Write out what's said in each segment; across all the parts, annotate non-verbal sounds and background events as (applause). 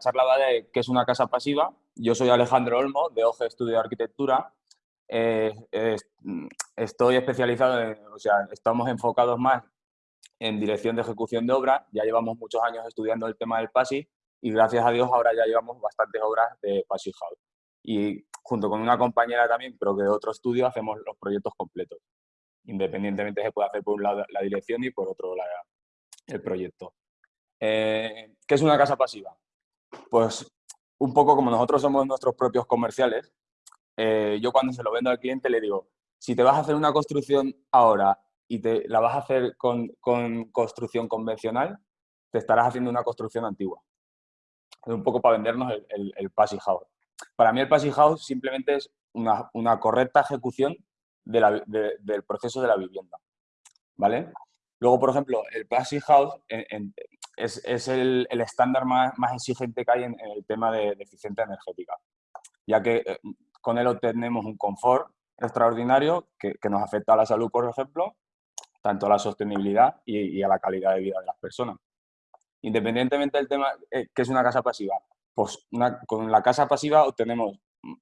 charla va de qué es una casa pasiva. Yo soy Alejandro Olmo, de OGE Estudio de Arquitectura. Eh, estoy especializado, en, o sea, estamos enfocados más en dirección de ejecución de obra. Ya llevamos muchos años estudiando el tema del PASI y gracias a Dios ahora ya llevamos bastantes obras de PASI House. Y junto con una compañera también, pero que de otro estudio, hacemos los proyectos completos. Independientemente se puede hacer por un lado la dirección y por otro el proyecto. Eh, ¿Qué es una casa pasiva? Pues un poco como nosotros somos nuestros propios comerciales, eh, yo cuando se lo vendo al cliente le digo, si te vas a hacer una construcción ahora y te la vas a hacer con, construcción convencional, te estarás haciendo una construcción antigua. Es un poco para vendernos el, el, Passive House. Para mí el Passive House simplemente es una, correcta ejecución del proceso de la vivienda. ¿Vale? Luego, por ejemplo, el Passive House es, el, estándar más, exigente que hay en, el tema de, eficiencia energética, ya que eh, con él obtenemos un confort extraordinario que, nos afecta a la salud, por ejemplo, tanto a la sostenibilidad y, a la calidad de vida de las personas. Independientemente del tema eh, que es una casa pasiva, pues con la casa pasiva obtenemos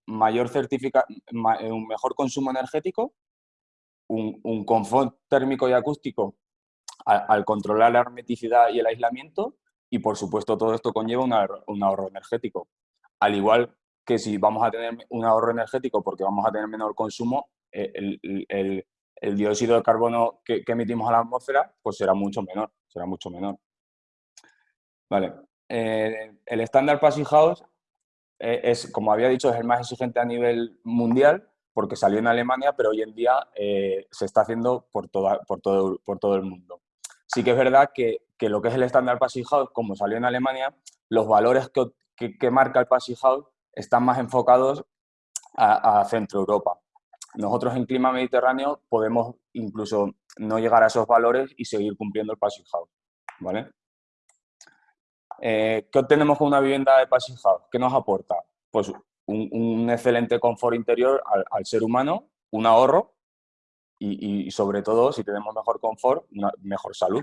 mayor certifica, un mejor consumo energético, un, un confort térmico y acústico al, controlar la hermeticidad y el aislamiento y, por supuesto, todo esto conlleva un ahorro energético. Al igual que si vamos a tener un ahorro energético porque vamos a tener menor consumo, eh, el, dióxido de carbono que, emitimos a la atmósfera pues será mucho menor, será mucho menor. Vale. Eh, el estándar Passive House eh, es, como había dicho, es el más exigente a nivel mundial porque salió en Alemania, pero hoy en día se está haciendo por, toda, por, todo, por todo el mundo. Sí que es verdad que, lo que es el estándar Passive House, como salió en Alemania, los valores que, marca el Passive House están más enfocados a, Centro Europa. Nosotros en clima mediterráneo podemos incluso no llegar a esos valores y seguir cumpliendo el Passive House. ¿vale? Eh, ¿Qué obtenemos con una vivienda de Passive House? ¿Qué nos aporta? Pues un, excelente confort interior al, ser humano, un ahorro y, sobre todo, si tenemos mejor confort, mejor salud.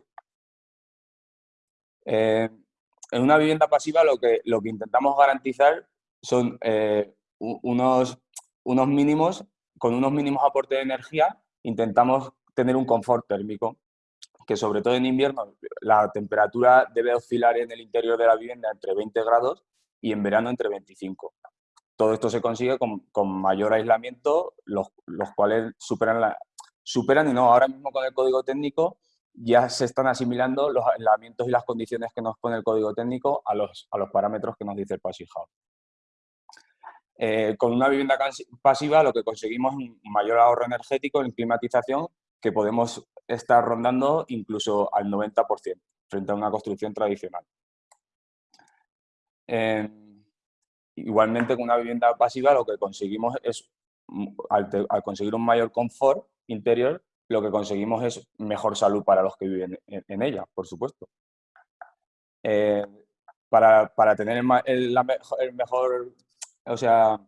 Eh, en una vivienda pasiva lo que, lo que intentamos garantizar son eh, unos, unos mínimos, con unos mínimos aportes de energía, intentamos tener un confort térmico, que sobre todo en invierno la temperatura debe oscilar en el interior de la vivienda entre 20 grados y en verano entre 25. Todo esto se consigue con, con mayor aislamiento, los, los, cuales superan la, superan y no, ahora mismo con el código técnico ya se están asimilando los aislamientos y las condiciones que nos pone el código técnico a los, a los parámetros que nos dice el Passive. Eh, con una vivienda pasiva lo que conseguimos es un mayor ahorro energético en climatización que podemos estar rondando incluso al 90% frente a una construcción tradicional. Igualmente con una vivienda pasiva lo que conseguimos es, al conseguir un mayor confort, interior, lo que conseguimos es mejor salud para los que viven en, ella, por supuesto. Eh, para, para, tener el, mejor, o sea,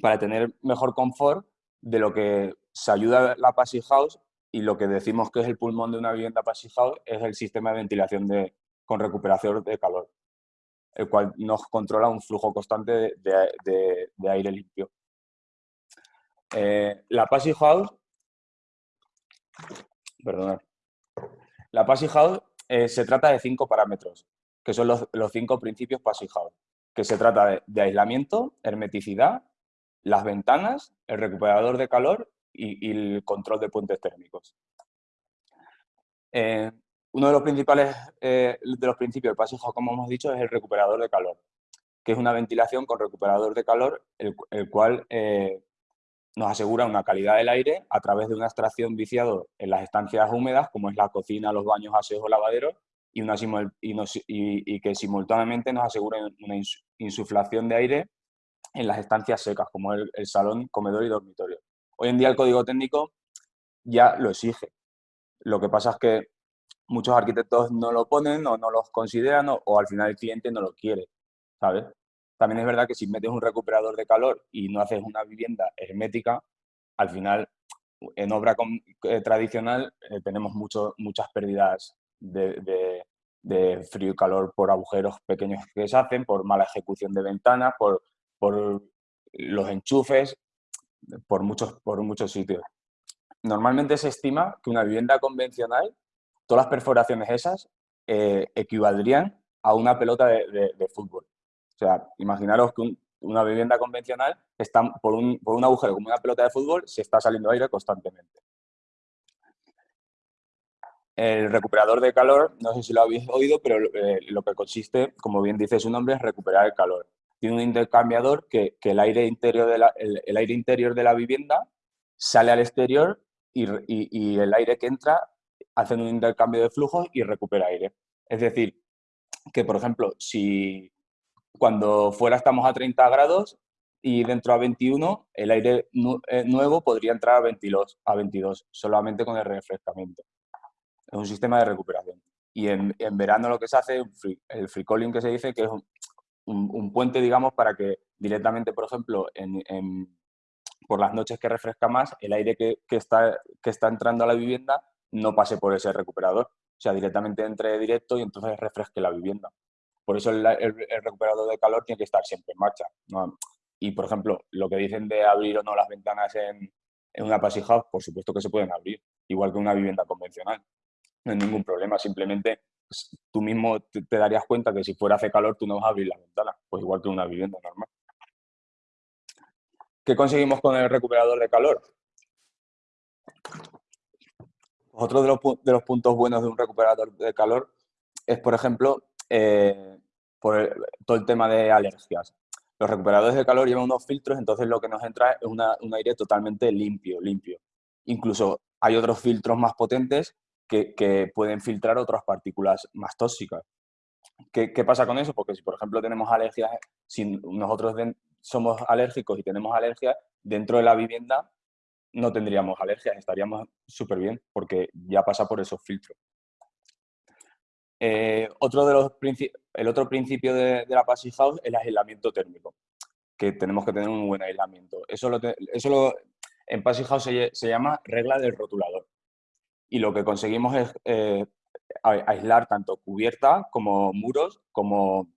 para tener mejor confort de lo que se ayuda la Passive House y lo que decimos que es el pulmón de una vivienda Passive House es el sistema de ventilación de, con recuperación de calor, el cual nos controla un flujo constante de, de, aire limpio. Eh, la Passive House Perdonad. La House eh, se trata de cinco parámetros, que son los, cinco principios House, que se trata de, aislamiento, hermeticidad, las ventanas, el recuperador de calor y, el control de puentes térmicos. Eh, uno de los principales eh, de los principios del House, como hemos dicho, es el recuperador de calor, que es una ventilación con recuperador de calor, el, cual nos asegura una calidad del aire a través de una extracción viciado en las estancias húmedas, como es la cocina, los baños, aseos o lavaderos, y, que simultáneamente nos asegura una insuflación de aire en las estancias secas, como el, el, salón, comedor y dormitorio. Hoy en día el código técnico ya lo exige. Lo que pasa es que muchos arquitectos no lo ponen o no los consideran o, o al final el cliente no lo quiere, ¿sabes? También es verdad que si metes un recuperador de calor y no haces una vivienda hermética, al final en obra eh, tradicional eh, tenemos mucho, muchas pérdidas de, frío y calor por agujeros pequeños que se hacen, por mala ejecución de ventanas, por, por los enchufes, por muchos, por muchos sitios. Normalmente se estima que una vivienda convencional, todas las perforaciones esas, eh, equivaldrían a una pelota de, fútbol. O sea, imaginaros que una vivienda convencional está por un, por un agujero como una pelota de fútbol, se está saliendo aire constantemente. El recuperador de calor, no sé si lo habéis oído, pero eh, lo que consiste, como bien dice su nombre, es recuperar el calor. Tiene un intercambiador que, el, aire interior de la, el, aire interior de la vivienda sale al exterior y, y, el aire que entra hace un intercambio de flujos y recupera aire. Es decir, que por ejemplo, si cuando fuera estamos a 30 grados y dentro a 21, el aire eh, nuevo podría entrar a 22, a 22 solamente con el refrescamiento. Es un sistema de recuperación. Y en, verano lo que se hace, el free calling que se dice, que es un, puente, digamos, para que directamente, por ejemplo, por las noches que refresca más, el aire que, está, que está entrando a la vivienda no pase por ese recuperador. O sea, directamente entre directo y entonces refresque la vivienda. Por eso el, recuperador de calor tiene que estar siempre en marcha. Y, por ejemplo, lo que dicen de abrir o no las ventanas en, una house, por supuesto que se pueden abrir, igual que una vivienda convencional no hay ningún problema, simplemente pues, tú mismo te, darías cuenta que si fuera hace calor tú no vas a abrir la ventana, pues igual que una vivienda normal. ¿Qué conseguimos con el recuperador de calor? Otro de los, de los puntos buenos de un recuperador de calor es, por ejemplo, eh, por todo el tema de alergias. Los recuperadores de calor llevan unos filtros, entonces lo que nos entra es un aire totalmente limpio, limpio. Incluso hay otros filtros más potentes que, pueden filtrar otras partículas más tóxicas. ¿Qué, pasa con eso? Porque si, por ejemplo, tenemos alergias, si nosotros somos alérgicos y tenemos alergias, dentro de la vivienda no tendríamos alergias, estaríamos súper bien, porque ya pasa por esos filtros. Eh, otro de los el otro principio de, la Passive House es el aislamiento térmico, que tenemos que tener un buen aislamiento. Eso, lo eso en Passive House se, llama regla del rotulador y lo que conseguimos es eh, aislar tanto cubierta como muros, como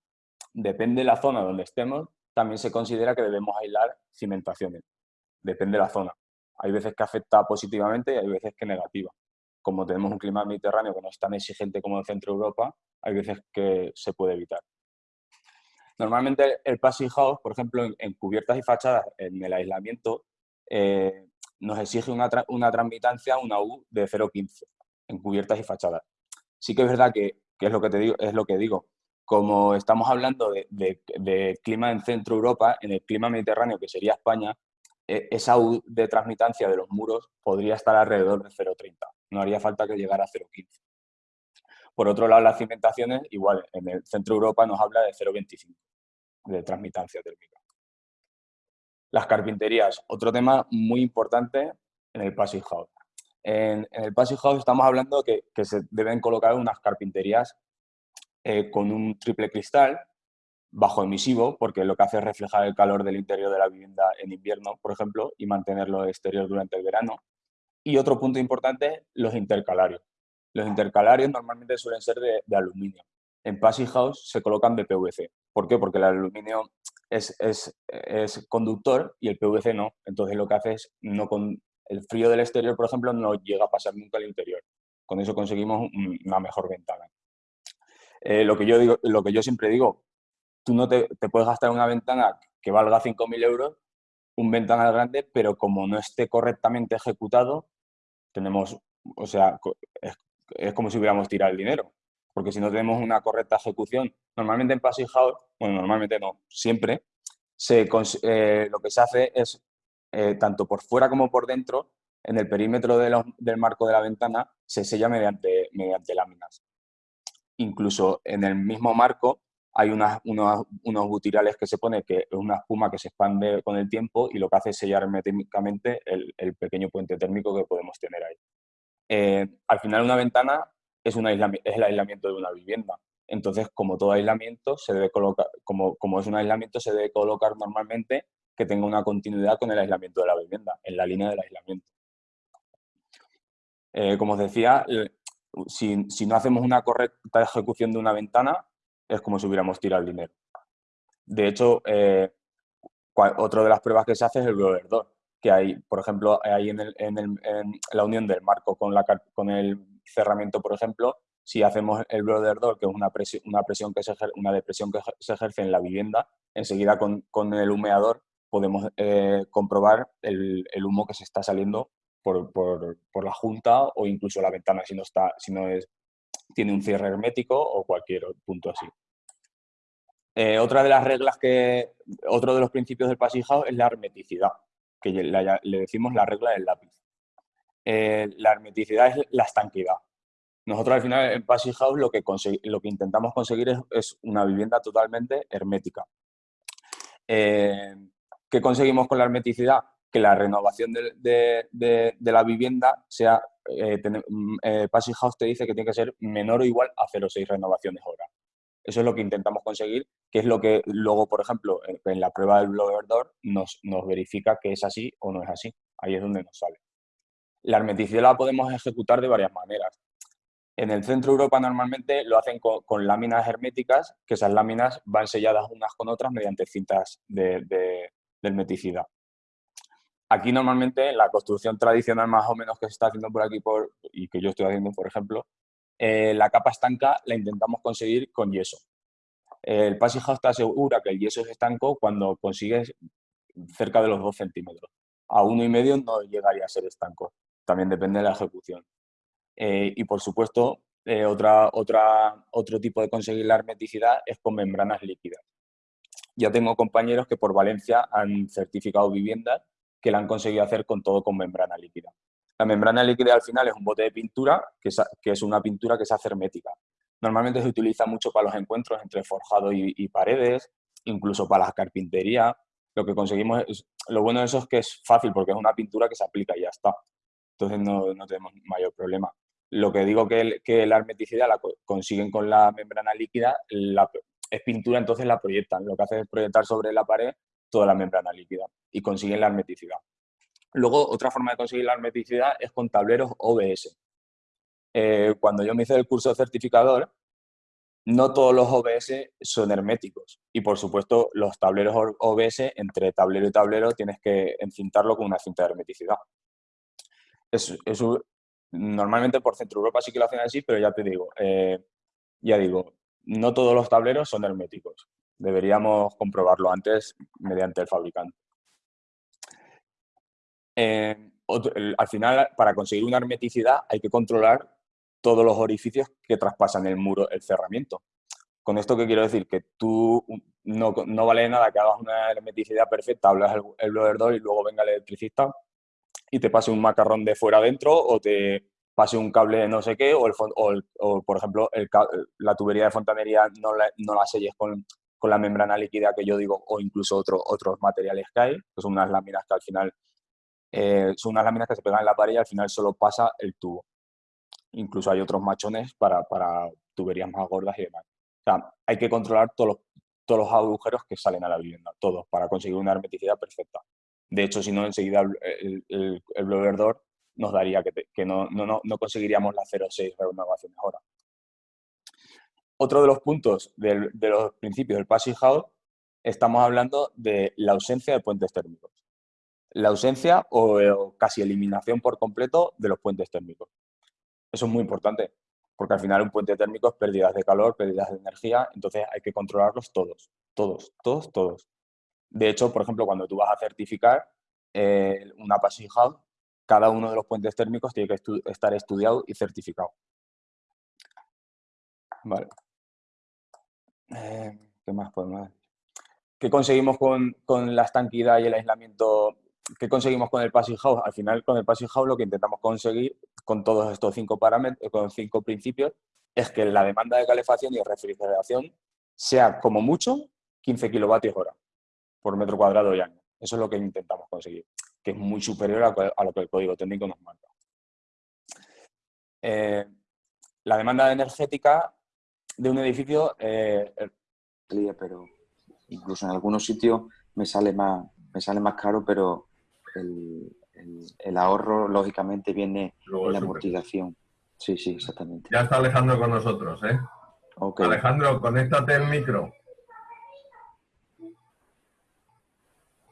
depende de la zona donde estemos, también se considera que debemos aislar cimentaciones. Depende de la zona. Hay veces que afecta positivamente y hay veces que negativa. Como tenemos un clima mediterráneo que no es tan exigente como el centro de Europa, hay veces que se puede evitar. Normalmente el passive house, por ejemplo, en, cubiertas y fachadas, en el aislamiento, eh, nos exige una, una transmitancia, una U de 0,15 en cubiertas y fachadas. Sí que es verdad que, es, lo que te digo, es lo que digo. Como estamos hablando de, clima en Centro Europa, en el clima mediterráneo, que sería España, e, esa U de transmitancia de los muros podría estar alrededor de 0,30. No haría falta que llegara a 0,15. Por otro lado, las cimentaciones, igual, en el Centro Europa nos habla de 0,25 de transmitancia térmica. Las carpinterías, otro tema muy importante en el Passive House. En, el Passive House estamos hablando que, que se deben colocar unas carpinterías eh, con un triple cristal bajo emisivo, porque lo que hace es reflejar el calor del interior de la vivienda en invierno, por ejemplo, y mantenerlo exterior durante el verano. Y otro punto importante, los intercalarios. Los intercalarios normalmente suelen ser de, aluminio. En Passive House se colocan de PVC. ¿Por qué? Porque el aluminio es, conductor y el PVC no. Entonces lo que hace es, no con, el frío del exterior, por ejemplo, no llega a pasar nunca al interior. Con eso conseguimos una mejor ventana. Eh, lo, que yo digo, lo que yo siempre digo, tú no te, puedes gastar una ventana que valga 5.000 euros, un ventanal grande, pero como no esté correctamente ejecutado, tenemos, o sea, es, como si hubiéramos tirado el dinero porque si no tenemos una correcta ejecución, normalmente en Passive bueno, normalmente no, siempre, se, eh, lo que se hace es, eh, tanto por fuera como por dentro, en el perímetro del marco de la ventana, se sella mediante, mediante láminas. Incluso en el mismo marco hay unas, unos, unos, butirales que se pone, que es una espuma que se expande con el tiempo y lo que hace es sellar herméticamente el, pequeño puente térmico que podemos tener ahí. Eh, al final una ventana es, es el aislamiento de una vivienda. Entonces, como todo aislamiento, se debe colocar, como, como es un aislamiento, se debe colocar normalmente que tenga una continuidad con el aislamiento de la vivienda, en la línea del aislamiento. Eh, como os decía, si, si, no hacemos una correcta ejecución de una ventana, es como si hubiéramos tirado el dinero. De hecho, eh, otra de las pruebas que se hace es el blower door, que hay, por ejemplo, hay en, la unión del marco con, el cerramiento, por ejemplo, si hacemos el blower door, que es una presión, una presión que se ejerce, una depresión que se ejerce en la vivienda, enseguida con, el humeador podemos eh, comprobar el, humo que se está saliendo por, por, por, la junta o incluso la ventana si no, está, si no es, tiene un cierre hermético o cualquier punto así. Eh, otra de las reglas que, otro de los principios del pasijado es la hermeticidad, que le decimos la regla del lápiz. Eh, la hermeticidad es la estanquidad. Nosotros al final en Passy House lo que, lo que intentamos conseguir es, es, una vivienda totalmente hermética. Eh, ¿Qué conseguimos con la hermeticidad? que la renovación de, la vivienda sea, eh, mm, eh, House te dice que tiene que ser menor o igual a 0,6 renovaciones hora. Eso es lo que intentamos conseguir, que es lo que luego, por ejemplo, en, la prueba del blower door nos, nos verifica que es así o no es así. Ahí es donde nos sale. La hermeticidad la podemos ejecutar de varias maneras. En el centro de Europa normalmente lo hacen con, láminas herméticas, que esas láminas van selladas unas con otras mediante cintas de, de hermeticidad. Aquí normalmente la construcción tradicional más o menos que se está haciendo por aquí por, y que yo estoy haciendo, por ejemplo, eh, la capa estanca la intentamos conseguir con yeso. El Passing House te asegura que el yeso es estanco cuando consigues cerca de los 2 centímetros. A uno y medio no llegaría a ser estanco. También depende de la ejecución. Eh, y por supuesto, eh, otra, otra, otro tipo de conseguir la hermeticidad es con membranas líquidas. Ya tengo compañeros que por Valencia han certificado viviendas que la han conseguido hacer con todo con membrana líquida. La membrana líquida al final es un bote de pintura, que es, una pintura que se hace hermética. Normalmente se utiliza mucho para los encuentros entre forjado y, paredes, incluso para la carpintería. Lo que conseguimos, es, lo bueno de eso es que es fácil porque es una pintura que se aplica y ya está. Entonces no, no tenemos mayor problema. Lo que digo que, que la hermeticidad la consiguen con la membrana líquida, la, es pintura, entonces la proyectan. Lo que hace es proyectar sobre la pared toda la membrana líquida y consiguen la hermeticidad. Luego, otra forma de conseguir la hermeticidad es con tableros OBS. Eh, cuando yo me hice el curso de certificador, no todos los OBS son herméticos. Y, por supuesto, los tableros OBS, entre tablero y tablero, tienes que encintarlo con una cinta de hermeticidad. Es, normalmente por Centro Europa sí que lo hacen así, pero ya te digo, eh, ya digo, no todos los tableros son herméticos. Deberíamos comprobarlo antes mediante el fabricante. Eh, al final, para conseguir una hermeticidad hay que controlar todos los orificios que traspasan el muro, el cerramiento. Con esto, ¿qué quiero decir? Que tú no, no vale nada que hagas una hermeticidad perfecta, hablas el, el blower door y luego venga el electricista y te pase un macarrón de fuera adentro o te pase un cable de no sé qué o, el, o, por ejemplo, el, la tubería de fontanería no la, no la selles con, con la membrana líquida que yo digo, o incluso otro, otros materiales que hay, que son unas láminas que al final eh, son unas láminas que se pegan en la pared y al final solo pasa el tubo. Incluso hay otros machones para, para tuberías más gordas y demás. O sea, hay que controlar todos los, todos los agujeros que salen a la vivienda, todos, para conseguir una hermeticidad perfecta. De hecho, si no, enseguida el, el, blower door nos daría que, que no, no, no, conseguiríamos la 0,6 renovaciones hora. Otro de los puntos de los principios del Passing House, estamos hablando de la ausencia de puentes térmicos. La ausencia o, casi eliminación por completo de los puentes térmicos. Eso es muy importante, porque al final un puente térmico es pérdidas de calor, pérdidas de energía, entonces hay que controlarlos todos, todos, todos, todos. De hecho, por ejemplo, cuando tú vas a certificar eh, una Passing House, cada uno de los puentes térmicos tiene que estar estudiado y certificado. Vale. Eh, ¿Qué más podemos ¿Qué conseguimos con, con, la estanquidad y el aislamiento? ¿Qué conseguimos con el Passing House? Al final, con el Passing House lo que intentamos conseguir con todos estos cinco parámetros, con cinco principios, es que la demanda de calefacción y refrigeración sea como mucho 15 kilovatios hora por metro cuadrado y año. Eso es lo que intentamos conseguir, que es muy superior a, lo que el código técnico nos marca. Eh, la demanda energética de un edificio... Eh, pero incluso en algunos sitios me sale más, me sale más caro, pero el, ahorro lógicamente viene en la amortización. Sí, sí, exactamente. Ya está Alejandro con nosotros, ¿eh? Alejandro, conéctate el micro.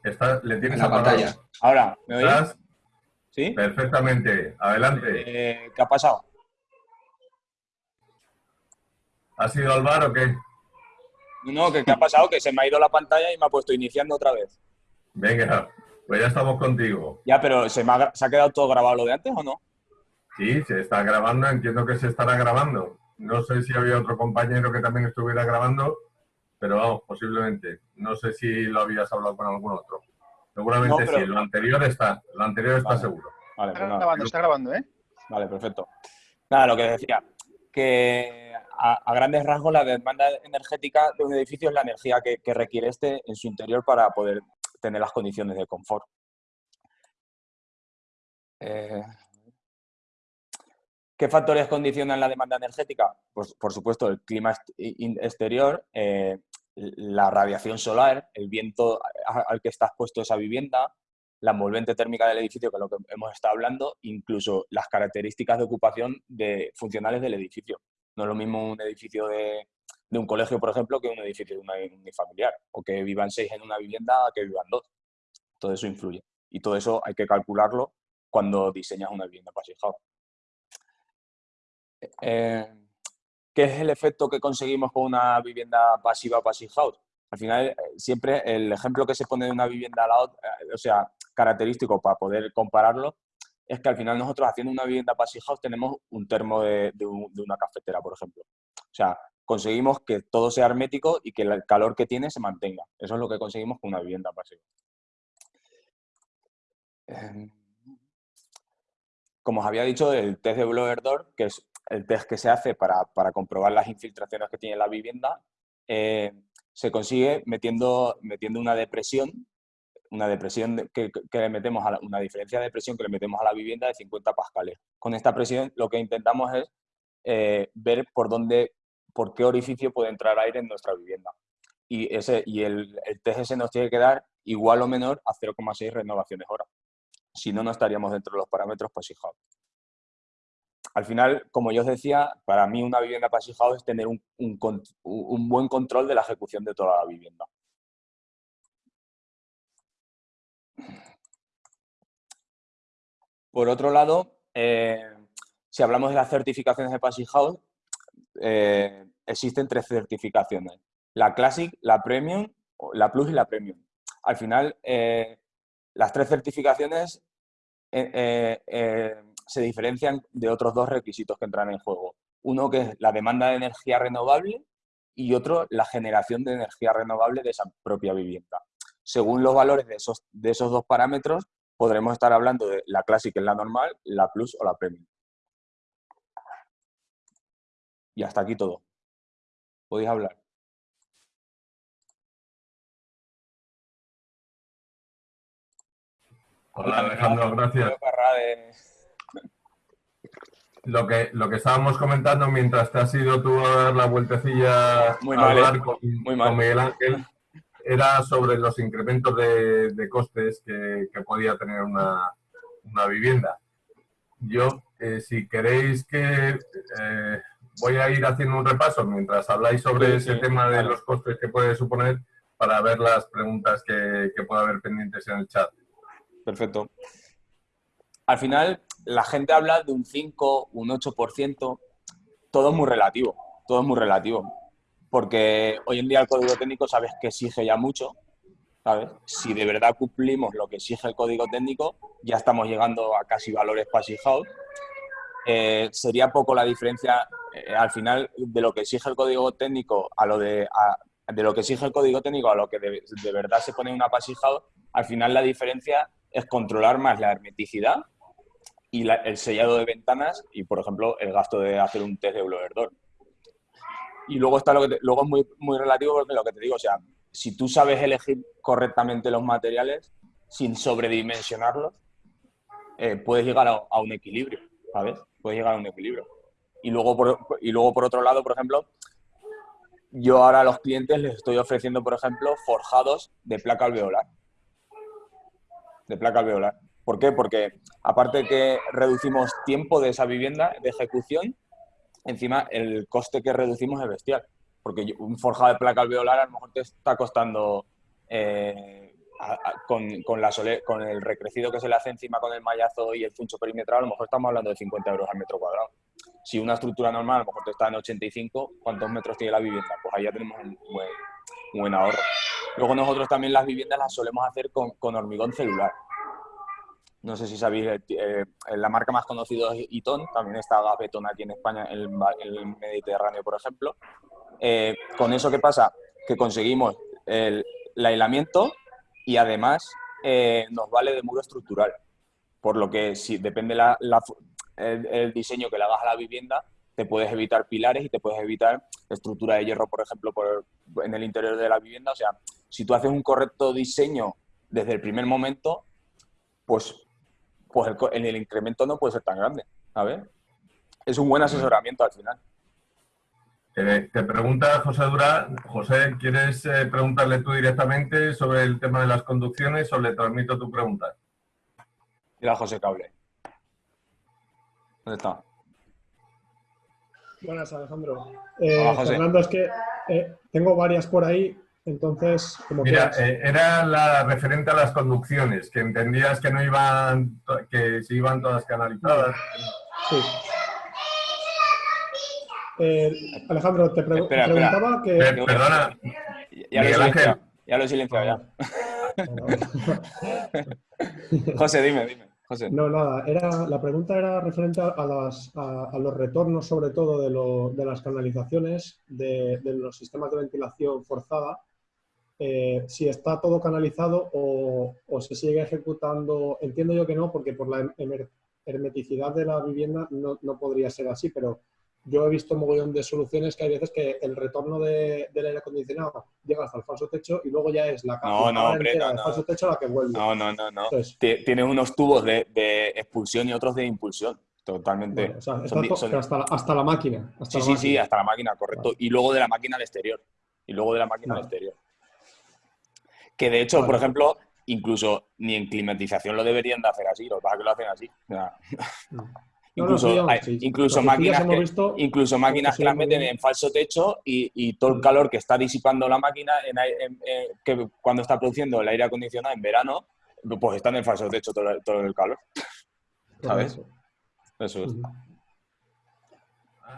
Está, le tienes la pantalla. Ahora, ¿me oís? ¿Sí? Perfectamente. Adelante. Eh, ¿Qué ha pasado? ¿Ha sido al bar o qué? No, ¿qué, ¿qué ha pasado? Que se me ha ido la pantalla y me ha puesto iniciando otra vez. Venga, pues ya estamos contigo. Ya, pero ¿se, ha, ¿se ha quedado todo grabado lo de antes o no? Sí, se está grabando, entiendo que se estará grabando. No sé si había otro compañero que también estuviera grabando, pero vamos, posiblemente. No sé si lo habías hablado con algún otro. Seguramente sí, lo anterior está, lo anterior está seguro. Vale, está pues grabando, está grabando, ¿eh? Vale, perfecto. Nada, lo que decía, que a, grandes rasgos la demanda energética de un edificio es la energía que, que requiere este en su interior para poder tener las condiciones de confort. Eh, ¿Qué factores condicionan la demanda energética? Pues, por supuesto, el clima exterior, eh, la radiación solar, el viento al que está expuesto esa vivienda, la envolvente térmica del edificio, que es lo que hemos estado hablando, incluso las características de ocupación de funcionales del edificio. No es lo mismo un edificio de, de un colegio, por ejemplo, que un edificio una unifamiliar, o que vivan seis en una vivienda que vivan dos. Todo eso influye. Y todo eso hay que calcularlo cuando diseñas una vivienda passive house. Eh, ¿Qué es el efecto que conseguimos con una vivienda pasiva passive house? Al final, eh, siempre el ejemplo que se pone de una vivienda a la otra, eh, o sea, característico para poder compararlo, es que al final nosotros haciendo una vivienda passive house tenemos un termo de, de una cafetera, por ejemplo. O sea, conseguimos que todo sea hermético y que el calor que tiene se mantenga. Eso es lo que conseguimos con una vivienda pasiva. Em, como os había dicho, el test de blower door, que es el test que se hace para, comprobar las infiltraciones que tiene la vivienda, eh, se consigue metiendo, metiendo una depresión, una depresión que, le metemos a una diferencia de presión que le metemos a la vivienda de 50 pascales. Con esta presión lo que intentamos es eh, ver por dónde por qué orificio puede entrar aire en nuestra vivienda. Y, ese, y el, el TGS nos tiene que dar igual o menor a 0,6 renovaciones hora. Si no, no estaríamos dentro de los parámetros Passive Al final, como yo os decía, para mí una vivienda Passive es tener un, un, buen control de la ejecución de toda la vivienda. Por otro lado, eh, si hablamos de las certificaciones de Passive House, eh, existen tres certificaciones. La Classic, la Premium, la Plus y la Premium. Al final, eh, las tres certificaciones eh, se diferencian de otros dos requisitos que entran en juego. Uno que es la demanda de energía renovable y otro la generación de energía renovable de esa propia vivienda. Según los valores de esos, de esos dos parámetros, podremos estar hablando de la Classic, que es la normal, la Plus o la Premium. Y hasta aquí todo. Podéis hablar. Hola Alejandro, gracias. Lo que, lo que estábamos comentando mientras te has ido tú a dar la vueltecilla muy mal, ¿eh? con, Miguel Ángel era sobre los incrementos de, costes que, podía tener una, vivienda. Yo, eh, si queréis que eh, voy a ir haciendo un repaso mientras habláis sobre ese tema de los costes que puede suponer para ver las preguntas que, que pueda haber pendientes en el chat. Perfecto. Al final, la gente habla de un 5, un 8%, todo es muy relativo, todo es muy relativo. Porque hoy en día el código técnico sabes que exige ya mucho, ¿sabes? Si de verdad cumplimos lo que exige el código técnico, ya estamos llegando a casi valores passive house. Eh, sería poco la diferencia eh, al final de lo que exige el código técnico a lo de, de lo que exige el código técnico a lo que de, verdad se pone una passive house, al final la diferencia es controlar más la hermeticidad y el sellado de ventanas y, por ejemplo, el gasto de hacer un test de blower. Y luego está lo que luego es muy, muy relativo porque lo que te digo, o sea, si tú sabes elegir correctamente los materiales sin sobredimensionarlos, eh, puedes llegar a, un equilibrio, ¿sabes? Puedes llegar a un equilibrio. Y luego, por, y luego, por otro lado, por ejemplo, yo ahora a los clientes les estoy ofreciendo, por ejemplo, forjados de placa alveolar de placa alveolar. ¿Por qué? Porque aparte que reducimos tiempo de esa vivienda de ejecución, encima el coste que reducimos es bestial. Porque un forjado de placa alveolar a lo mejor te está costando eh, con, con, la con el recrecido que se le hace encima con el mallazo y el funcho perimetral, a lo mejor estamos hablando de 50 euros al metro cuadrado. Si una estructura normal a lo está en 85, ¿cuántos metros tiene la vivienda? Pues ahí ya tenemos un buen, ahorro. Luego nosotros también las viviendas las solemos hacer con, hormigón celular. No sé si sabéis, eh, eh, la marca más conocida es Iton, también está Gafetón aquí en España, en el, Mediterráneo, por ejemplo. Eh, con eso, ¿qué pasa? Que conseguimos el, aislamiento y además nos vale de muro estructural. Por lo que si depende la, el, diseño que le hagas a la vivienda, te puedes evitar pilares y te puedes evitar estructura de hierro, por ejemplo, por, en el interior de la vivienda. O sea, si tú haces un correcto diseño desde el primer momento, pues pues el, el, incremento no puede ser tan grande. A ver, es un buen asesoramiento al final. te pregunta José Dura, José, ¿quieres eh, preguntarle tú directamente sobre el tema de las conducciones o le transmito tu pregunta? Mira, José Cable. ¿Dónde está? Buenas, Alejandro. Eh, Fernando, es que eh, tengo varias por ahí, entonces, como Mira, eh, era la referente a las conducciones, que entendías que no iban, que se iban todas canalizadas. Sí. Eh, Alejandro, te, preguntaba que... Eh, perdona, ya, lo Ángel. ya lo he silenciado, ya. (laughs) José, dime, dime. No, nada, era, la pregunta era referente a, las, a, los retornos, sobre todo de, lo, de las canalizaciones, de, los sistemas de ventilación forzada, eh, si está todo canalizado o, se sigue ejecutando. Entiendo yo que no, porque por la hermeticidad de la vivienda no, podría ser así, pero yo he visto un mogollón de soluciones que hay veces que el retorno del aire acondicionado llega hasta el falso techo y luego ya es la no, no, hombre, del falso techo la que vuelve. No, no, no. no. Tienes unos tubos de, expulsión y otros de impulsión. Totalmente. hasta, la, máquina. sí, sí, sí, hasta la máquina, correcto. Y luego de la máquina al exterior. Y luego de la máquina al exterior. Que de hecho, por ejemplo, incluso ni en climatización lo deberían de hacer así, los que que lo hacen así. Incluso, incluso máquinas, que, incluso máquinas que las meten en falso techo y, todo el mm. calor que está disipando la máquina que cuando está produciendo el aire acondicionado en verano, pues está en el falso techo todo, el calor. ¿Sabes? Eso es.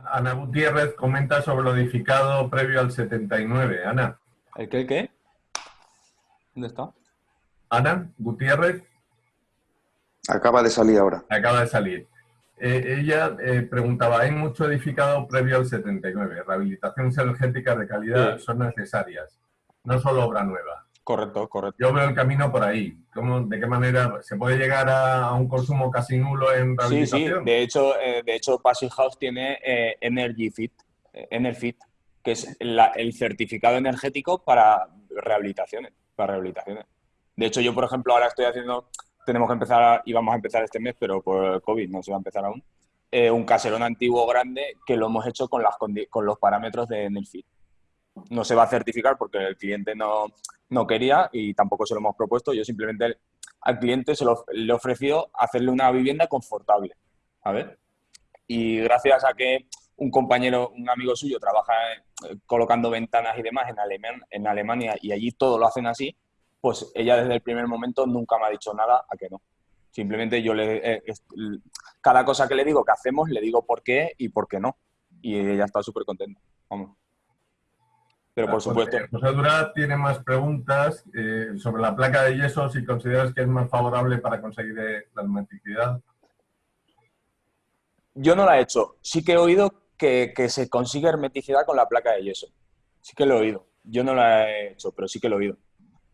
Ana Gutiérrez comenta sobre lo edificado previo al 79. Ana. ¿El qué? ¿El qué? ¿Dónde está? Ana Gutiérrez. Acaba de salir ahora. Acaba de salir. Eh, ella eh, preguntaba, hay mucho edificado previo al 79. Rehabilitaciones energéticas de calidad son necesarias, no solo obra nueva. Correcto, correcto. Yo veo el camino por ahí. ¿Cómo, ¿De qué manera se puede llegar a, un consumo casi nulo en rehabilitación? Sí, sí. De hecho, eh, de hecho Passive House tiene Energy Fit, Enerfit, que es el certificado energético para rehabilitaciones para rehabilitaciones. De hecho, yo, por ejemplo, ahora estoy haciendo, tenemos que empezar, y vamos a empezar este mes, pero por COVID no se va a empezar aún, eh, un caserón antiguo grande que lo hemos hecho con, las, con los parámetros de Nelfit. No se va a certificar porque el cliente no, no quería y tampoco se lo hemos propuesto. Yo simplemente al cliente se lo, le he ofrecido hacerle una vivienda confortable. A ver. Y gracias a que un compañero, un amigo suyo, trabaja eh, colocando ventanas y demás en, en Alemania y allí todo lo hacen así, pues ella desde el primer momento nunca me ha dicho nada a que no. Simplemente yo le... Eh, cada cosa que le digo que hacemos, le digo por qué y por qué no. Y ella está súper contenta. Vamos. Pero por supuesto... José Dura tiene más preguntas eh, sobre la placa de yeso, si consideras que es más favorable para conseguir la hermeticidad. Yo no la he hecho. Sí que he oído que, se consigue hermeticidad con la placa de yeso. Sí que lo he oído. Yo no la he hecho, pero sí que lo he oído.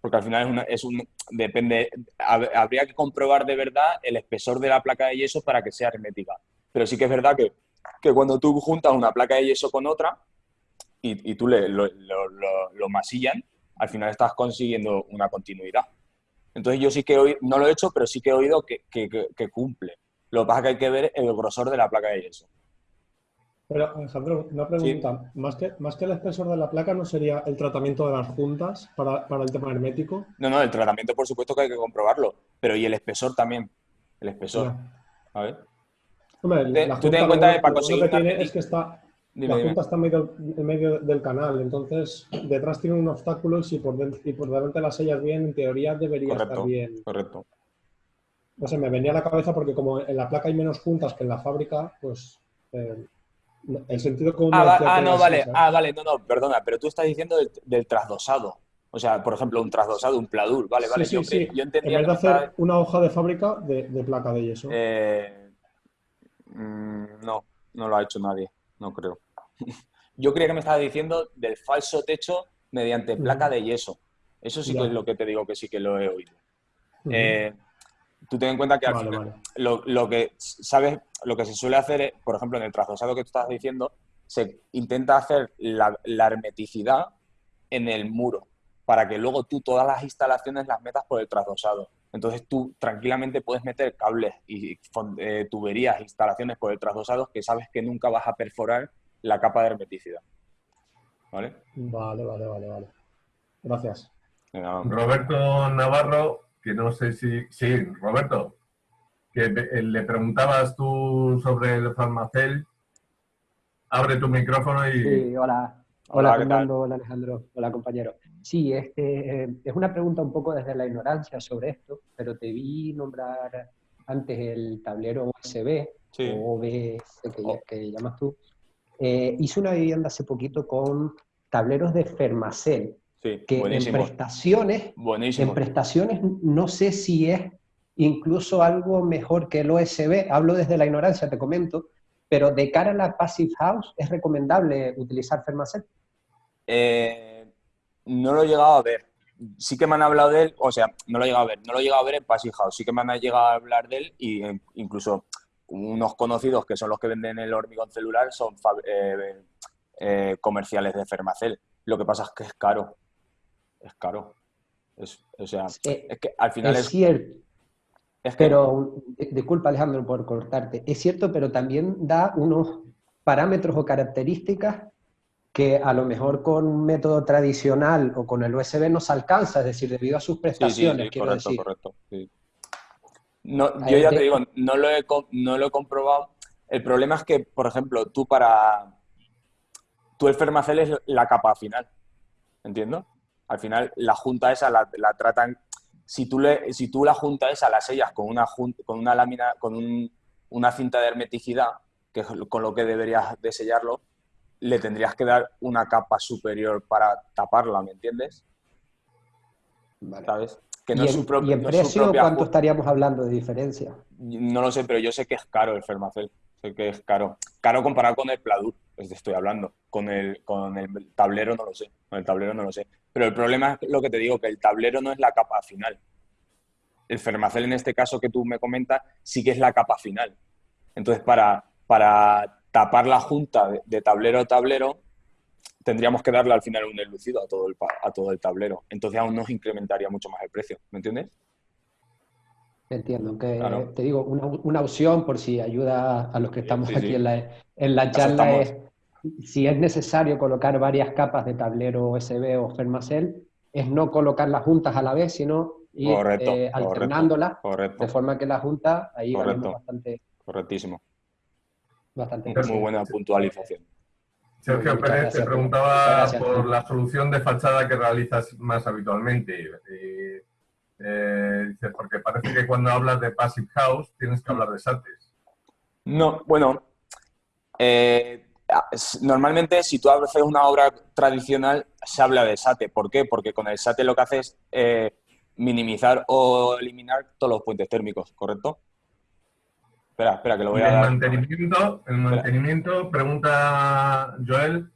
Porque al final es, un... Depende... Habría que comprobar de verdad el espesor de la placa de yeso para que sea hermética. Pero sí que es verdad que, que cuando tú juntas una placa de yeso con otra y, tú le, lo, lo, masillan, al final estás consiguiendo una continuidad. Entonces yo sí que he no lo he hecho, pero sí que he oído que, que, que, cumple. Lo que pasa es que hay que ver el grosor de la placa de yeso. Pero, Alejandro, una pregunta. Más, que, más que el espesor de la placa, ¿no sería el tratamiento de las juntas para, el tema hermético? No, no, el tratamiento por supuesto que hay que comprobarlo, pero y el espesor también. el espesor. A ver. Hombre, Te- la tú ten en cuenta lo- que para lo conseguir que una tiene es que está, Dime, la dime. junta está en medio, en medio del canal, entonces detrás tiene un obstáculo y si por, dentro, y por delante las sellas bien, en teoría debería Correcto, estar bien. correcto. No sé, me venía a la cabeza porque como en la placa hay menos juntas que en la fábrica, pues eh, el sentido común Ah, va- ah, no, vale, ah, vale, no, no, perdona, pero tú estás diciendo del, del trasdosado. O sea, por ejemplo, un trasdosado, un pladur, vale, vale. sí, yo, sí. yo En entendía vez que de estaba- hacer una hoja de fábrica de, de placa de yeso. Eh, mm, no, no lo ha hecho nadie, no creo. (laughs) Yo creía que me estaba diciendo del falso techo mediante placa de yeso. Eso sí Ya. que es lo que te digo que sí que lo he oído. Eh, tú ten en cuenta que al Vale, final vale. lo, lo que sabes, lo que se suele hacer, es, por ejemplo, en el trasdosado que tú estás diciendo, se intenta hacer la, la hermeticidad en el muro para que luego tú todas las instalaciones las metas por el trasdosado. Entonces tú tranquilamente puedes meter cables y eh, tuberías, instalaciones por el trasdosado que sabes que nunca vas a perforar la capa de hermeticidad. ¿Vale? Vale, vale, vale, vale. Gracias. Roberto Navarro, que no sé si... Sí, Roberto, que eh, le preguntabas tú sobre el farmacel. Abre tu micrófono y... Sí, hola. Hola, Hola. Fernando, hola Alejandro, hola compañero. Sí, este, eh, es una pregunta un poco desde la ignorancia sobre esto, pero te vi nombrar antes el tablero USB Sí. o OBS que, Oh. que llamas tú. Eh, hice una vivienda hace poquito con tableros de Fermacell, Sí, que en prestaciones, Buenísimo. en prestaciones no sé si es incluso algo mejor que el OSB, hablo desde la ignorancia, te comento, pero de cara a la Passive House, ¿es recomendable utilizar Fermacell? Eh, no lo he llegado a ver. Sí que me han hablado de él, o sea, no lo he llegado a ver, no lo he llegado a ver en Passive House, sí que me han llegado a hablar de él y eh, incluso unos conocidos que son los que venden el hormigón celular son eh, eh, comerciales de Fermacell. Lo que pasa es que es caro. Es caro. Es, o sea, Eh, es que al final es es, cierto, es que pero, di- disculpa Alejandro por cortarte, es cierto, pero también da unos parámetros o características que a lo mejor con un método tradicional o con el USB no se alcanza, es decir, debido a sus Sí, sí, prestaciones, sí, quiero correcto, decir. correcto. No, yo ya te- digo, no lo, he, no lo he comprobado. El problema es que, por ejemplo, tú para... Tú el Fermacell es la capa final, ¿entiendo? Al final la junta esa la, la tratan... Si tú, le, si tú la junta esa la sellas con una, con una lámina, con un- una cinta de hermeticidad, que es con lo que deberías de sellarlo, le tendrías que dar una capa superior para taparla, ¿me entiendes? Vale. ¿Sabes? Que ¿Y, no es en, su y en no es precio cuánto estaríamos hablando de diferencia? No lo sé, pero yo sé que es caro el Fermacell. Sé que es caro. Caro comparado con el Pladur, pues te estoy hablando. Con el, con el tablero no lo sé. Con el tablero no lo sé. Pero el problema es lo que te digo, que el tablero no es la capa final. El Fermacell en este caso que tú me comentas sí que es la capa final. Entonces, para, para tapar la junta de, de tablero a tablero, tendríamos que darle al final un enlucido a todo el, a todo el tablero. Entonces aún nos incrementaría mucho más el precio. ¿Me entiendes? Entiendo, que Claro. te digo, una, una opción por si ayuda a los que estamos sí, aquí sí. en la, en la charla estamos. es, si es necesario colocar varias capas de tablero USB o Fermacell, es no colocarlas juntas a la vez, sino ir Correcto, eh, alternándolas, Correcto, de forma que la junta, ahí Correcto. bastante, correctísimo. bastante Muy buena puntualización. Sergio Pérez gracias, te preguntaba gracias. por la solución de fachada que realizas más habitualmente. Y, eh, dice, porque parece que cuando hablas de Passive House tienes que hablar de SATES. No, bueno, eh, normalmente si tú haces una obra tradicional se habla de SATE. ¿Por qué? Porque con el SATE lo que haces es eh, minimizar o eliminar todos los puentes térmicos, ¿correcto? Espera, espera, que lo voy a el dar. mantenimiento, el mantenimiento, pregunta Joel,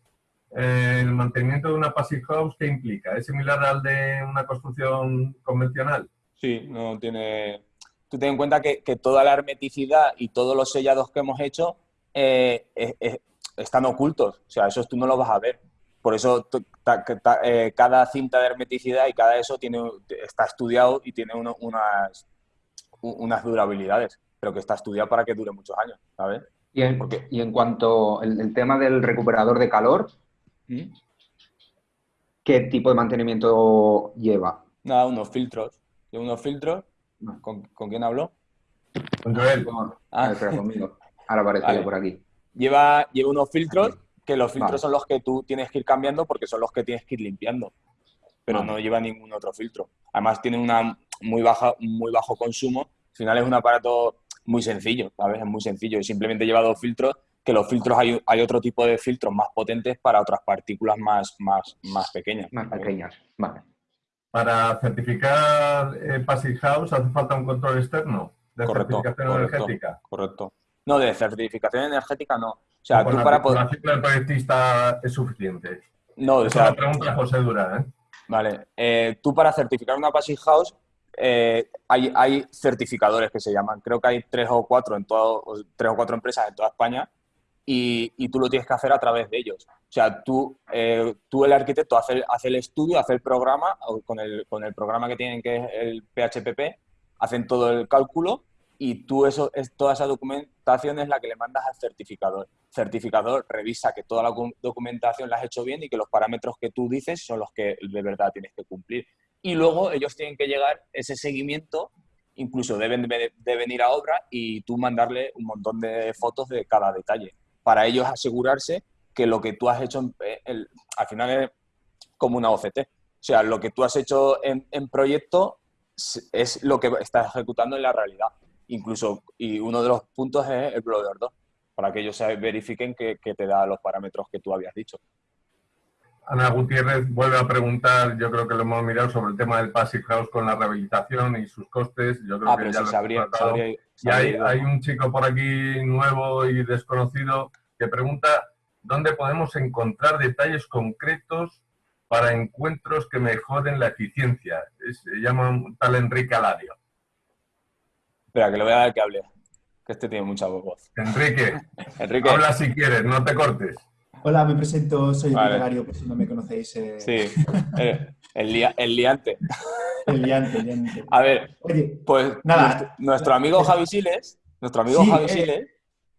eh, el mantenimiento de una Passive House, ¿qué implica? ¿Es similar al de una construcción convencional? Sí, no tiene. Tú ten en cuenta que, que toda la hermeticidad y todos los sellados que hemos hecho eh, eh, están ocultos. O sea, eso tú no lo vas a ver. Por eso ta- ta- eh, cada cinta de hermeticidad y cada eso tiene, está estudiado y tiene uno- unas, durabilidades, pero que está estudiado para que dure muchos años, ¿sabes? Y en, cuanto al el tema del recuperador de calor, ¿Mm? ¿qué tipo de mantenimiento lleva? Nada, unos filtros. Yo unos filtros. ¿Con, con quién hablo? Con Joel. Ah, Ah, espera, conmigo. Ahora (laughs) aparece Vale. yo por aquí. Lleva, lleva unos filtros, que los filtros Vale. son los que tú tienes que ir cambiando porque son los que tienes que ir limpiando. Pero Vale. no lleva ningún otro filtro. Además tiene una muy baja, muy bajo consumo. Al final es un aparato muy sencillo, ¿sabes? Es muy sencillo. Y simplemente lleva dos filtros, que los filtros hay, hay otro tipo de filtros más potentes para otras partículas más, más, más pequeñas. Más pequeñas. Vale. Para certificar eh, Passive House hace falta un control externo de Correcto, certificación correcto. energética. Correcto. No, de certificación energética no. O sea, tú la para poder... titulación del proyectista es suficiente. No, o sea, la pregunta José Durán. ¿eh? Vale, eh, tú para certificar una Passive House eh, hay, hay certificadores que se llaman, creo que hay tres o cuatro en todo, tres o cuatro empresas en toda España y, y tú lo tienes que hacer a través de ellos. O sea, tú, eh, tú el arquitecto hace, el- hace el estudio, hace el programa, o con el, con el programa que tienen que es el PHPP, hacen todo el cálculo y tú eso, es, toda esa documentación es la que le mandas al certificador. Certificador revisa que toda la docu- documentación la has hecho bien y que los parámetros que tú dices son los que de verdad tienes que cumplir. Y luego ellos tienen que llegar ese seguimiento, incluso deben de, de venir a obra y tú mandarle un montón de fotos de cada detalle, para ellos asegurarse que lo que tú has hecho, en- el- al final es como una OCT. O sea, lo que tú has hecho en, en proyecto es lo que estás ejecutando en la realidad. Incluso, y uno de los puntos es el Blower 2, para que ellos se verifiquen que, que te da los parámetros que tú habías dicho. Ana Gutiérrez vuelve a preguntar, yo creo que lo hemos mirado sobre el tema del Passive House con la rehabilitación y sus costes. Yo creo Ah, que pero ya sí, lo habría- se Y hay, un chico por aquí nuevo y desconocido que pregunta dónde podemos encontrar detalles concretos para encuentros que mejoren la eficiencia. Es- se llama un tal Enrique Alario. Espera, que le voy a dar que hable, que este tiene mucha voz. Enrique, (laughs) Enrique, habla si quieres, no te cortes. Hola, me presento, soy Vale. Enrique Lario, por si no me conocéis. eh, sí, el, el, lia- el liante. (laughs) El liante, el liante. A ver, Oye, pues Nada. nuestro, nuestro amigo Javi Siles, nuestro amigo Sí, Javi eh. Siles,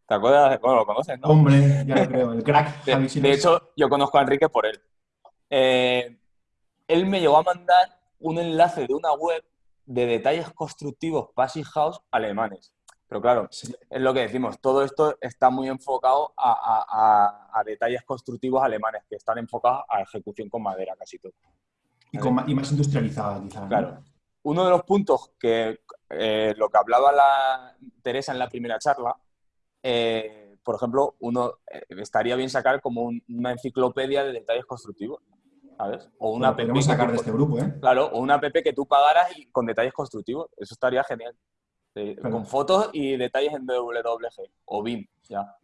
¿te acuerdas? Bueno, lo conoces, ¿no? hombre, ya lo creo, el crack De, Javi de Siles. hecho, yo conozco a Enrique por él. Eh, él me llegó a mandar un enlace de una web de detalles constructivos Passive House alemanes. Pero claro, Sí. es lo que decimos, todo esto está muy enfocado a, a- a- a detalles constructivos alemanes, que están enfocados a ejecución con madera casi todo. y, con y más industrializada, quizá. ¿no? Claro. Uno de los puntos que eh, lo que hablaba la Teresa en la primera charla, eh, por ejemplo, uno eh, estaría bien sacar como un- una enciclopedia de detalles constructivos, ¿sabes? O una app que sacar de este grupo, ¿eh? Claro, o una app que tú pagaras y con detalles constructivos. Eso estaría genial. Claro. Con fotos y detalles en WWG o BIM, ya.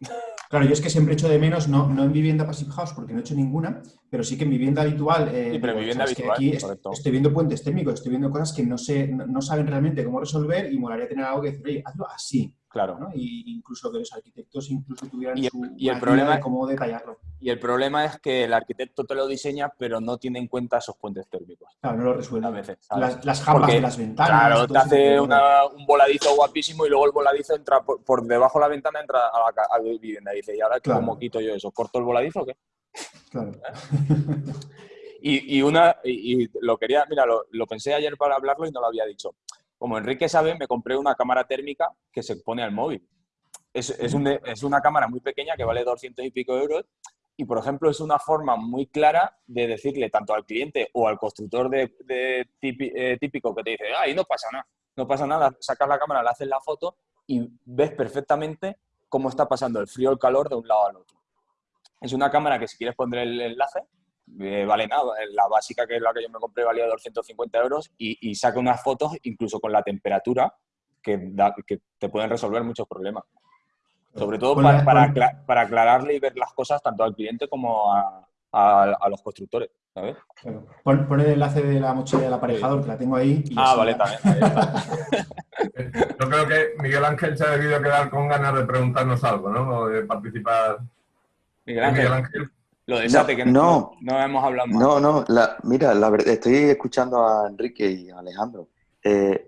Claro, yo es que siempre echo de menos, no, no en vivienda Passive House, porque no he hecho ninguna, pero sí que en vivienda habitual. eh, Sí, pero en vivienda "Ostras, que habitual, aquí correcto. estoy viendo puentes técnicos, estoy viendo cosas que no sé, no, no saben realmente cómo resolver y molaría tener algo que decir, oye, hazlo así, Claro. ¿no? Y incluso que los arquitectos incluso tuvieran Y su y el problema- de cómo detallarlo. Y el problema es que el arquitecto te lo diseña, pero no tiene en cuenta esos puentes térmicos. Claro, no lo A resuelve. veces, ¿sabes? Las, las jambas Porque, de las ventanas. Claro, te hace una- un voladizo guapísimo y luego el voladizo entra por, por debajo de la ventana, entra a la, a vivienda. Y dice, ¿y ahora Claro. cómo quito yo eso? ¿Corto el voladizo o qué? Claro. (laughs) Y, y una, y, y lo quería, mira, lo, lo pensé ayer para hablarlo y no lo había dicho. Como Enrique sabe, me compré una cámara térmica que se pone al móvil. Es, una cámara muy pequeña que vale 200 y pico euros y, por ejemplo, es una forma muy clara de decirle tanto al cliente o al constructor de, eh, típico que te dice, ay, no pasa nada, no pasa nada, sacas la cámara, le haces la foto y ves perfectamente cómo está pasando el frío o el calor de un lado al otro. Es una cámara que si quieres poner el enlace, eh, vale nada. La básica, que es la que yo me compré, valía 250 euros y, y saca unas fotos incluso con la temperatura que, da- que te pueden resolver muchos problemas. Sobre todo para, para, aclararle y ver las cosas tanto al cliente como a, a- a los constructores. ¿sabes? Claro. Pon, pon el enlace de la mochila del aparejador, que la tengo ahí. y Ah, vale, también. ahí. (laughs) Yo creo que Miguel Ángel se ha debido quedar con ganas de preguntarnos algo, ¿no? O de participar. Miguel Ángel, Miguel Ángel. Lo de No, SATE, que no, no. no hemos hablado más. No, no, la- mira, la verdad, estoy escuchando a Enrique y a Alejandro. Eh,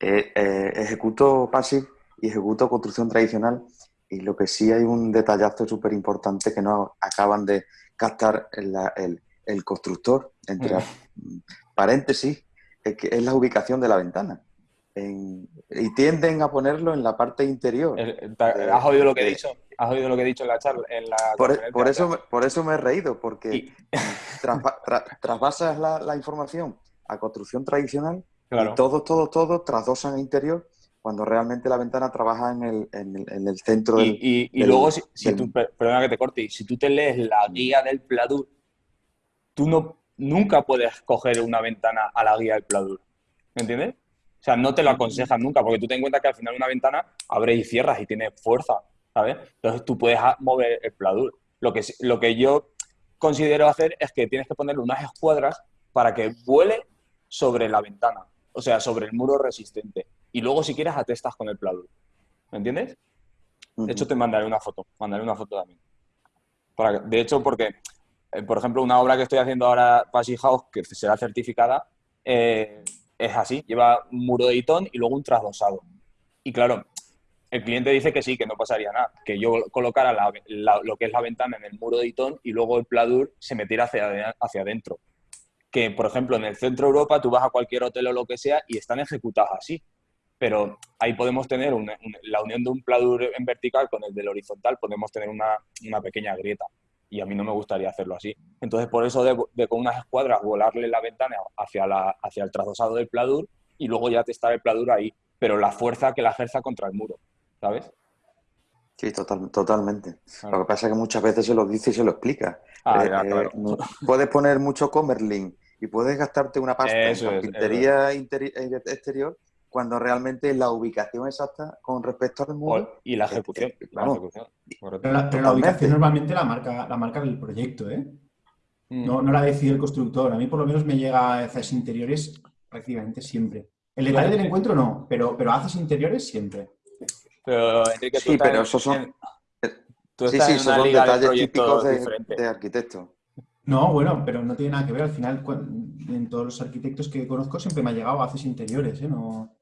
eh, eh, ejecuto passive y ejecuto construcción tradicional y lo que sí hay un detallazo súper importante que no acaban de captar el, el- el constructor, entre Mm. (laughs) paréntesis, es, que es la ubicación de la ventana. en- y tienden a ponerlo en la parte interior. El- ¿Has oído lo que he dicho? ¿Has oído lo que he dicho en la charla? En la Por, e, por eso, me- por eso me he reído, porque Y- la, la información a construcción tradicional Claro. y todos, todos, todos trasdosan a interior cuando realmente la ventana trabaja en el, en el, en el centro Y, del... y- y del- luego, si, si del- tú, per- perdona que te corte, si tú te lees la guía del Pladur, tú no, nunca puedes coger una ventana a la guía del Pladur. ¿Me entiendes? O sea, no te lo aconsejan nunca, porque tú en cuenta que al final una ventana abre y cierras y tiene fuerza, ¿sabes? Entonces tú puedes mover el Pladur. Lo que, lo que yo considero hacer es que tienes que ponerle unas escuadras para que vuele sobre la ventana, o sea, sobre el muro resistente. Y luego, si quieres, atestas con el Pladur. ¿Me entiendes? De hecho, te mandaré una foto. Mandaré una foto también. Para que- de hecho, porque, eh, por ejemplo, una obra que estoy haciendo ahora, Passy House, que será certificada, eh, es así. Lleva un muro de Itón y luego un trasdosado. Y claro, el cliente dice que sí, que no pasaría nada. Que yo colocara la- lo que es la ventana en el muro de Itón y luego el pladur se metiera hacia, ade- hacia adentro. Que, por ejemplo, en el centro de Europa tú vas a cualquier hotel o lo que sea y están ejecutados así pero ahí podemos tener la unión de un pladur en vertical con el del horizontal, podemos tener una, pequeña grieta. Y a mí no me gustaría hacerlo así. Entonces, por eso de, con unas escuadras volarle la ventana hacia, el trasdosado del pladur y luego ya testar el pladur ahí, pero la fuerza que la ejerza contra el muro, ¿sabes? Sí, total- totalmente. Claro. Lo que pasa es que muchas veces se lo dice y se lo explica. Ah, Eh, ya, eh, claro. puedes poner mucho Comerlin y puedes gastarte una pasta Eso en carpintería eh, exterior cuando realmente la ubicación exacta con respecto al muro... Y la ejecución. eh, la. Pero la, pero la ubicación normalmente la marca, la marca del proyecto, ¿eh? Mm. No, no la decide el constructor. A mí por lo menos me llega a haces interiores prácticamente siempre. El detalle del encuentro no, pero, pero haces interiores siempre. Pero, Enrique, Sí, pero en- esos son- en- tú Sí, estás sí, en esos una son liga de detalles proyectos típicos de, de arquitecto. No, bueno, pero no tiene nada que ver. Al final, en todos los arquitectos que conozco siempre me ha llegado haces interiores, ¿eh? No... no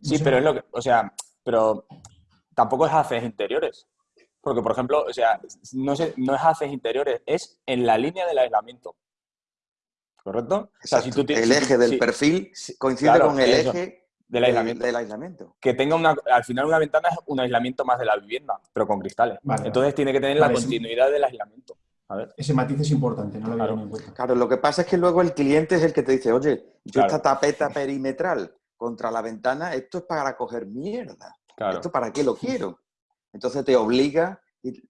Sí, sé. pero es lo que, o sea, pero tampoco es haces interiores. Porque, por ejemplo, o sea, no, sé, no es haces interiores, es en la línea del aislamiento. ¿Correcto? O sea, si Exacto. tú ti- el eje del si- perfil si- coincide claro, con el eso, eje del aislamiento. del aislamiento. Que tenga una, al final una ventana es un aislamiento más de la vivienda, pero con cristales. Vale, Entonces tiene que tener Vale, la continuidad del aislamiento. A ver. Ese matiz es importante, no lo Claro. en cuenta. Claro, lo que pasa es que luego el cliente es el que te dice, oye, yo Claro. esta tapeta perimetral contra la ventana, esto es para coger mierda. Claro. ¿Esto para qué lo quiero? Entonces te obliga y-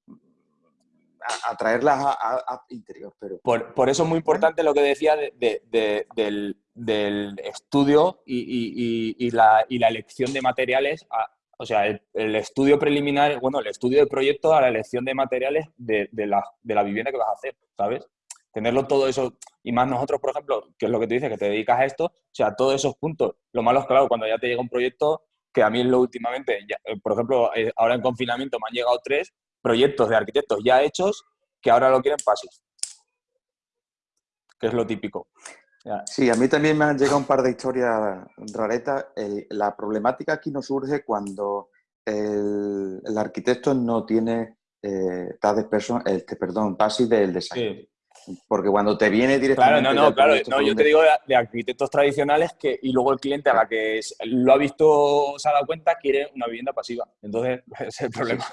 a, a a, a- interior. Pero Por, por eso es muy importante lo que decía de- de- de- del, del estudio y, y- y- y la, y la elección de materiales, a- o sea, el, el estudio preliminar, bueno, el estudio de proyecto a la elección de materiales de, de la, de la vivienda que vas a hacer, ¿sabes? Tenerlo todo eso, y más nosotros, por ejemplo, que es lo que tú dices, que te dedicas a esto, o sea, todos esos puntos. Lo malo es, claro, cuando ya te llega un proyecto, que a mí es lo últimamente, ya- eh, por ejemplo, eh, ahora en confinamiento me han llegado tres proyectos de arquitectos ya hechos que ahora lo quieren pasis. Que es lo típico. Ya. sí, a mí también me han llegado un par de historias raretas. El- la problemática aquí nos surge cuando el, el arquitecto no tiene eh, person- este, perdón, PASI del design. Sí. Porque cuando te viene Claro, directamente... no, del no, claro. No, yo te digo de, de arquitectos tradicionales que, y luego el cliente a la que lo ha visto, se ha dado cuenta, quiere una vivienda pasiva. Entonces, (laughs) ese es el problema.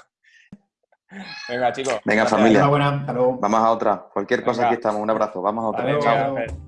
Venga, chicos. Venga, familia. Vamos a otra. Cualquier cosa Venga. aquí estamos. Un abrazo. Vamos a otra. Chao.